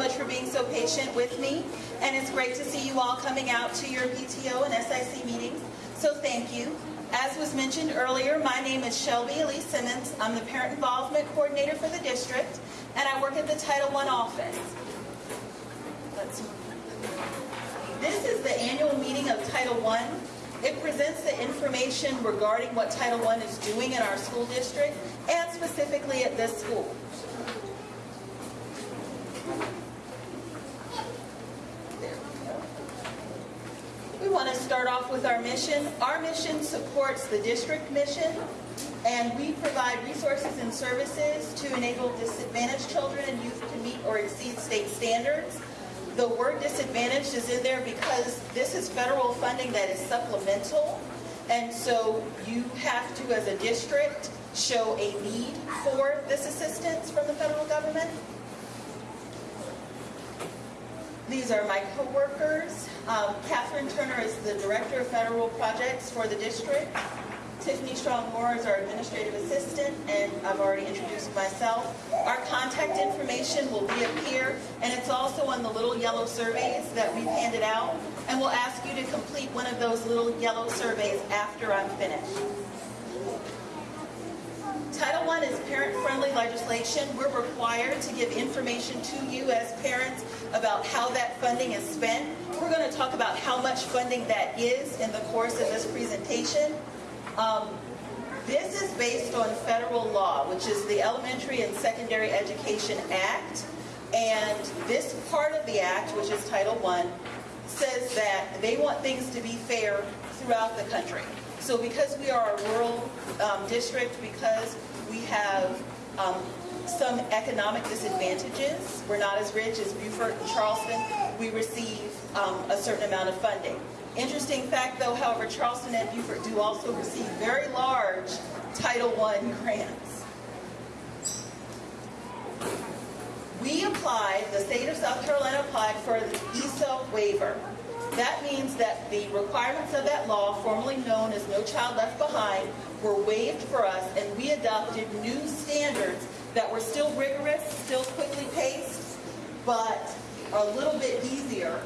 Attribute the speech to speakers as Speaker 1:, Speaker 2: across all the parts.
Speaker 1: much for being so patient with me. And it's great to see you all coming out to your PTO and SIC meetings. So thank you. As was mentioned earlier, my name is Shelby Elise Simmons. I'm the Parent Involvement Coordinator for the district, and I work at the Title I office. Let's this is the annual meeting of Title I. It presents the information regarding what Title I is doing in our school district and specifically at this school. We want to start off with our mission. Our mission supports the district mission and we provide resources and services to enable disadvantaged children and youth to meet or exceed state standards. The word disadvantaged is in there because this is federal funding that is supplemental. And so you have to, as a district, show a need for this assistance from the federal government. These are my coworkers. Um, Catherine Turner is the Director of Federal Projects for the district. Tiffany Strong Moore is our administrative assistant, and I've already introduced myself. Our contact information will be up here, and it's also on the little yellow surveys that we've handed out. And we'll ask you to complete one of those little yellow surveys after I'm finished. Title I is parent-friendly legislation. We're required to give information to you as parents about how that funding is spent. We're going to talk about how much funding that is in the course of this presentation. Um, this is based on federal law, which is the Elementary and Secondary Education Act. And this part of the act, which is Title I, says that they want things to be fair throughout the country. So because we are a rural um, district, because we have um, some economic disadvantages, we're not as rich as Beaufort and Charleston, we receive um, a certain amount of funding. Interesting fact though, however, Charleston and Beaufort do also receive very large Title I grants. We applied, the state of South Carolina applied for the ESA waiver. That means that the requirements of that law, formerly known as No Child Left Behind, were waived for us and we adopted new standards that were still rigorous, still quickly paced, but a little bit easier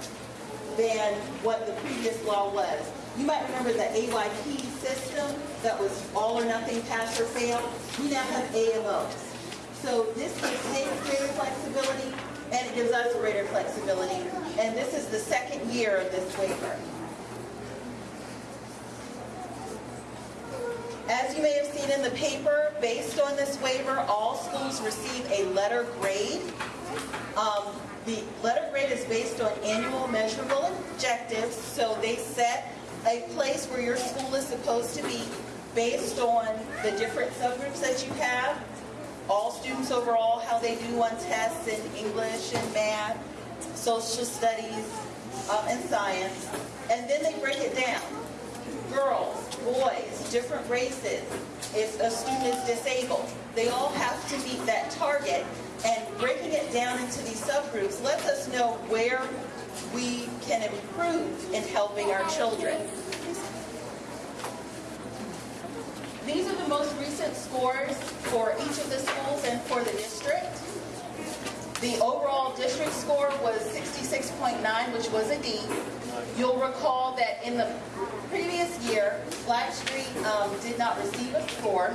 Speaker 1: than what the previous law was. You might remember the AYP system that was all or nothing, pass or fail. We now have AMOs. So this gives greater flexibility and it gives us greater flexibility. And this is the second year of this waiver. As you may have seen in the paper, based on this waiver, all schools receive a letter grade. Um, the letter grade is based on annual measurable objectives, so they set a place where your school is supposed to be based on the different subgroups that you have, all students overall, they do on tests in English and math, social studies, um, and science, and then they break it down. Girls, boys, different races, if a student is disabled, they all have to meet that target and breaking it down into these subgroups lets us know where we can improve in helping our children. These are the most recent scores for each of the schools and for the district. The overall district score was 66.9, which was a D. You'll recall that in the previous year, Blackstreet um, did not receive a score.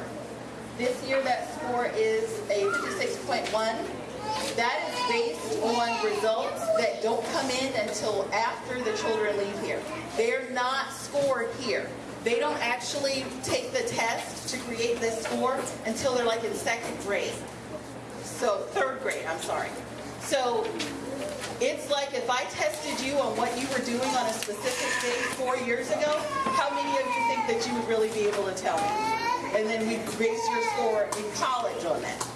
Speaker 1: This year that score is a 56.1. That is based on results that don't come in until after the children leave here. They're not scored here. They don't actually take the test to create this score until they're like in second grade. So third grade, I'm sorry. So it's like if I tested you on what you were doing on a specific day four years ago, how many of you think that you would really be able to tell me? and then we base your score in college on that.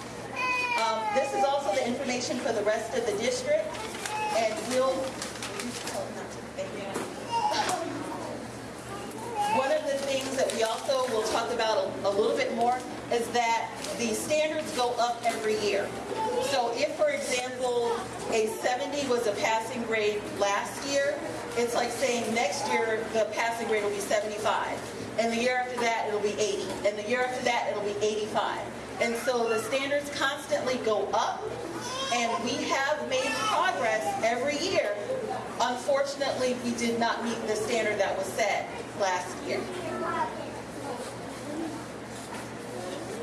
Speaker 1: Um, this is also the information for the rest of the district, and we'll, one of the things that we also will talk about a, a little bit more is that the standards go up every year. So if, for example, a 70 was a passing grade last year, it's like saying next year the passing grade will be 75 and the year after that it'll be 80, and the year after that it'll be 85. And so the standards constantly go up, And we have made progress every year. Unfortunately, we did not meet the standard that was set last year.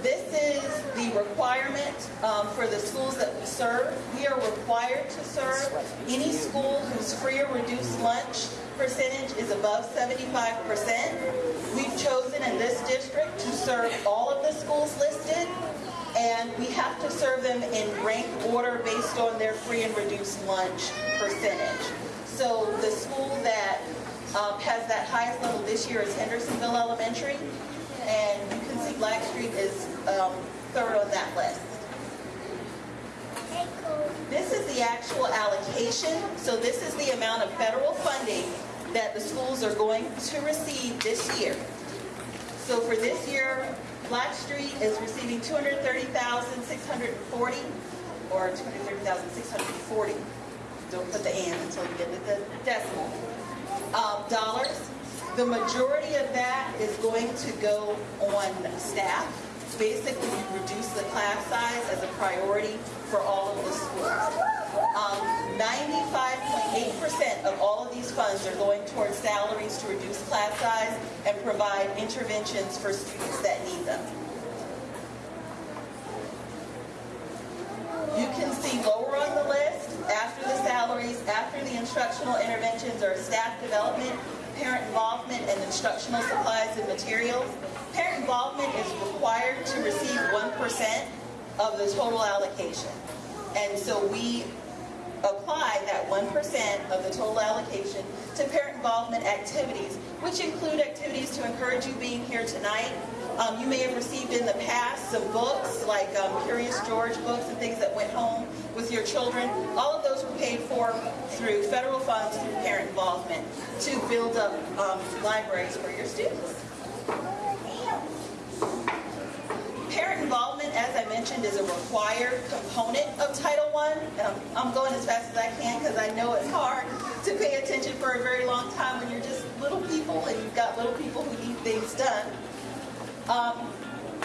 Speaker 1: This is the requirement um, for the schools that we serve. We are required to serve any school whose free or reduced lunch percentage is above 75%. We've chosen in this district to serve all of the schools listed, and we have to serve them in rank order based on their free and reduced lunch percentage. So the school that um, has that highest level this year is Hendersonville Elementary, and you can see Blackstreet is um, third on that list. This is the actual allocation. So this is the amount of federal funding that the schools are going to receive this year. So for this year, Blackstreet is receiving 230,640 or 230,640. Don't put the and until you get to the decimal. Um, dollars. The majority of that is going to go on staff. Basically, reduce the class size as a priority for all of the schools. Um, 95.8% of all of these funds are going towards salaries to reduce class size and provide interventions for students that need them. You can see lower on the list, after the salaries, after the instructional interventions are staff development, parent involvement, and instructional supplies and materials. Parent involvement is required to receive 1% of the total allocation. And so we apply that 1% of the total allocation to parent involvement activities, which include activities to encourage you being here tonight. Um, you may have received in the past some books, like um, Curious George books and things that went home with your children. All of those were paid for through federal funds through parent involvement to build up um, libraries for your students. Parent involvement, as I mentioned, is a required component of Title I. Um, I'm going as fast as I can because I know it's hard to pay attention for a very long time when you're just little people and you've got little people who need things done. Um,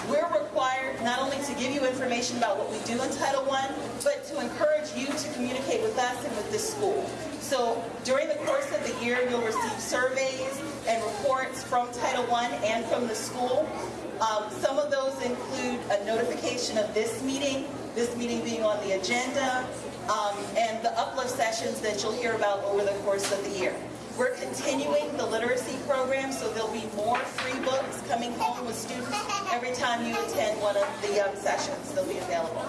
Speaker 1: we're required not only to give you information about what we do in Title I, but to encourage you to communicate with us and with the school. So during the course of the year, you'll receive surveys and reports from Title I and from the school. Um, some of those include a notification of this meeting, this meeting being on the agenda, um, and the uplift sessions that you'll hear about over the course of the year. We're continuing the literacy program, so there'll be more free books coming home with students every time you attend one of the um, sessions. They'll be available.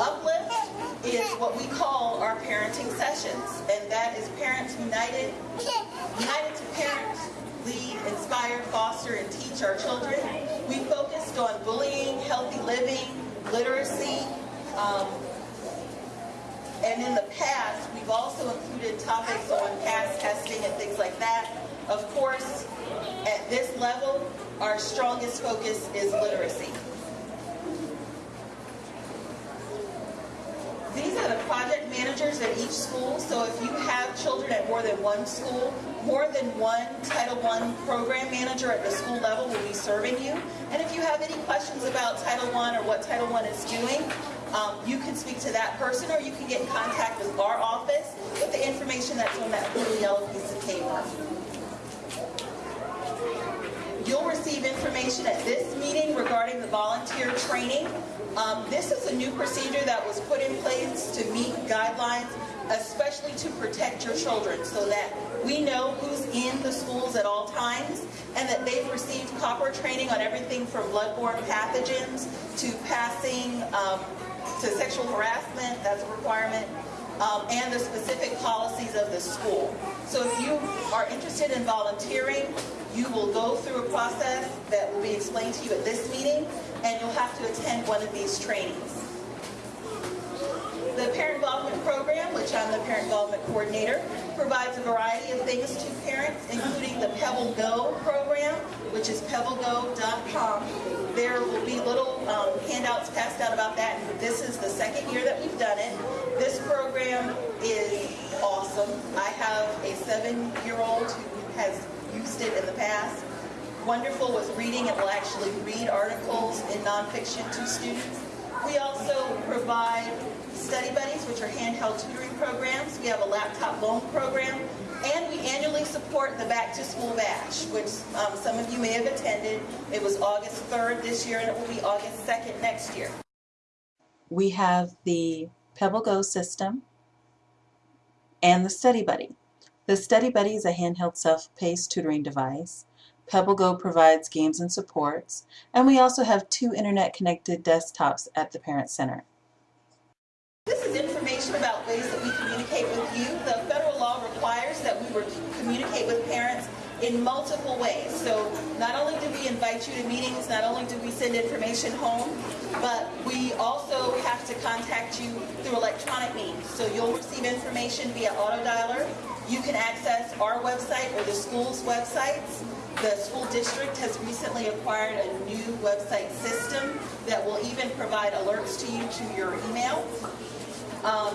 Speaker 1: Uplift is what we call our parenting sessions, and that is Parents United, United to Parent, lead, inspire, foster, and teach our children. We focused on bullying, healthy living, literacy, um, and in the past, we've also included topics on pass testing and things like that. Of course, at this level, our strongest focus is literacy. These are the project managers at each school. So if you have children at more than one school, more than one Title I program manager at the school level will be serving you. And if you have any questions about Title I or what Title I is doing, um, you can speak to that person or you can get in contact with our office with the information that's on that blue yellow piece of paper. You'll receive information at this meeting regarding the volunteer training. Um, this is a new procedure that was put in place guidelines, especially to protect your children so that we know who's in the schools at all times and that they've received proper training on everything from bloodborne pathogens to passing um, to sexual harassment, that's a requirement, um, and the specific policies of the school. So if you are interested in volunteering, you will go through a process that will be explained to you at this meeting, and you'll have to attend one of these trainings. The Parent Involvement Program, which I'm the Parent Involvement Coordinator, provides a variety of things to parents, including the Pebble Go program, which is pebblego.com. There will be little um, handouts passed out about that, this is the second year that we've done it. This program is awesome. I have a seven-year-old who has used it in the past. Wonderful with reading. and will actually read articles in nonfiction to students. We also provide study buddies, which are handheld tutoring programs. We have a laptop loan program. And we annually support the Back to School Bash, which um, some of you may have attended. It was August 3rd this year, and it will be August 2nd next year.
Speaker 2: we have the Pebble Go system and the Study Buddy. The Study Buddy is a handheld self-paced tutoring device. Pebble Go provides games and supports, and we also have two internet-connected desktops at the Parent Center.
Speaker 1: This is information about ways that we communicate with you. The federal law requires that we communicate with parents in multiple ways. So not only do we invite you to meetings, not only do we send information home, but we also have to contact you through electronic means. So you'll receive information via auto dialer. You can access our website or the school's websites. The school district has recently acquired a new website system that will even provide alerts to you to your email. Um,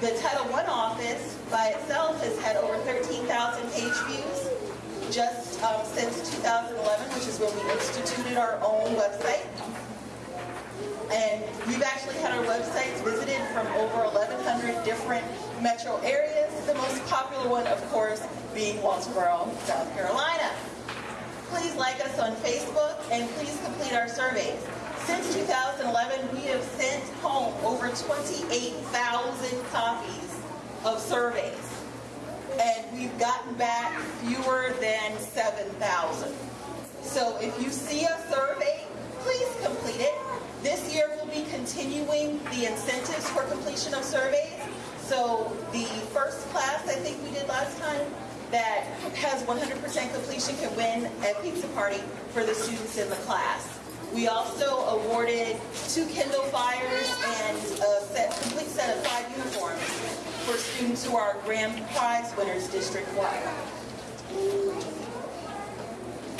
Speaker 1: the Title I office by itself has had over 13,000 page views just um, since 2011, which is when we instituted our own website. And we've actually had our websites visited from over 1,100 different metro areas, the most popular one, of course, being Walterboro, South Carolina. Please like us on Facebook and please complete our surveys. Since 2011, we have sent home over 28,000 copies of surveys. And we've gotten back fewer than 7,000. So if you see a survey, please complete it. This year we'll be continuing the incentives for completion of surveys. So the first class I think we did last time that has 100% completion can win a pizza party for the students in the class. We also awarded two Kindle Fires and a set, complete set of five uniforms for students who are grand prize winners district-wide.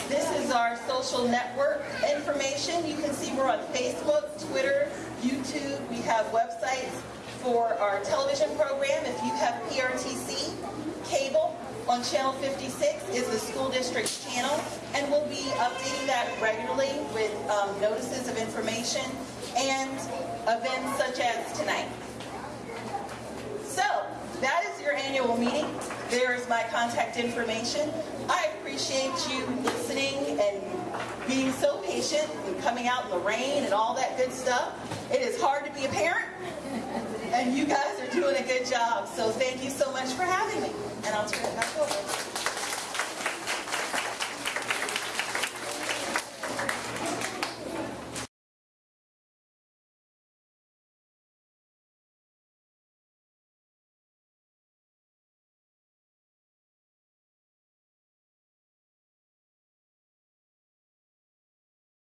Speaker 1: This is our social network information. You can see we're on Facebook, Twitter, YouTube. We have websites for our television program. If you have PRTC, cable, on Channel 56 is the school district's channel, and we'll be updating that regularly with um, notices of information and events such as tonight. So, that is your annual meeting. There is my contact information. I appreciate you listening and being so patient and coming out in the rain and all that good stuff. It is hard to be a parent, and you guys are doing a good job. So thank you so much for having me. And I'll turn it back over.